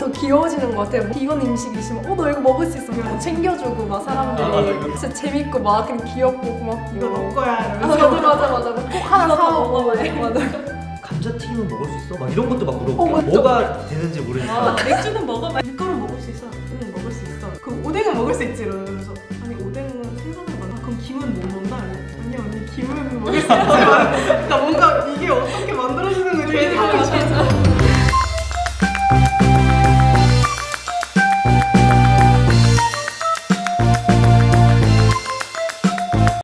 더 귀여워지는 것 같아요. 이건 음식 있으면 어 너 이거 먹을 수 있어. 막 챙겨주고 막 사람들이 아, 진짜 재밌고 막 그냥 귀엽고 고맙고. 이거 먹 거야 아, 맞아 맞아 맞아. 꼭 하나 사오고 막 어, 네, 맞아. 감자튀김은 먹을 수 있어? 막 이런 것도 막 물어보고 어, 뭐가 되는지 모르니까 아, 맥주는 먹어봐 밀가루 먹을 수 있어 응 먹을 수 있어 그럼 오뎅은 먹을 수 있지 이러면서 아니 오뎅은 생선을 먹나? 그럼 김은 못 먹나? 아니 언니 김은 먹을 수 있어